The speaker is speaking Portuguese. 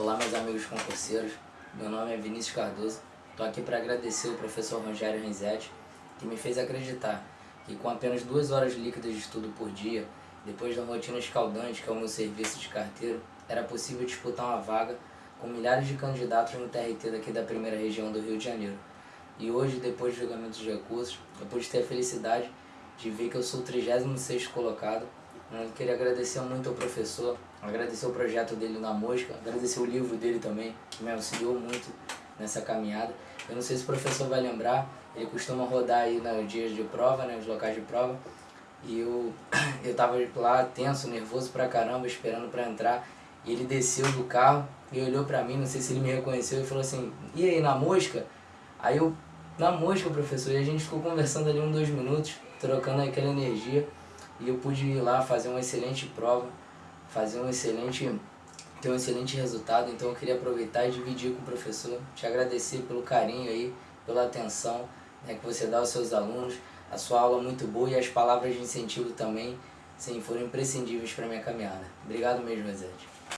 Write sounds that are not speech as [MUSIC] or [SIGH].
Olá meus amigos concurseiros, meu nome é Vinícius Cardoso, estou aqui para agradecer o professor Rogério Renzetti, que me fez acreditar que com apenas duas horas líquidas de estudo por dia, depois da rotina escaldante que é o meu serviço de carteiro, era possível disputar uma vaga com milhares de candidatos no TRT daqui da primeira região do Rio de Janeiro. E hoje, depois do julgamento de recursos, eu pude ter a felicidade de ver que eu sou o 36º colocado queria agradecer muito ao professor, agradecer o projeto dele na mosca, agradecer o livro dele também, que me auxiliou muito nessa caminhada. Eu não sei se o professor vai lembrar, ele costuma rodar aí nos dias de prova, né, nos locais de prova, e eu, [COUGHS] eu tava lá tenso, nervoso pra caramba, esperando pra entrar, e ele desceu do carro e olhou pra mim, não sei se ele me reconheceu, e falou assim, e aí, na mosca? Aí eu, na mosca, professor, e a gente ficou conversando ali uns dois minutos, trocando aquela energia, e eu pude ir lá fazer uma excelente prova, fazer um excelente, ter um excelente resultado, então eu queria aproveitar e dividir com o professor, te agradecer pelo carinho aí, pela atenção né, que você dá aos seus alunos, a sua aula muito boa e as palavras de incentivo também, sim, foram imprescindíveis para minha caminhada. Obrigado mesmo, Ezete.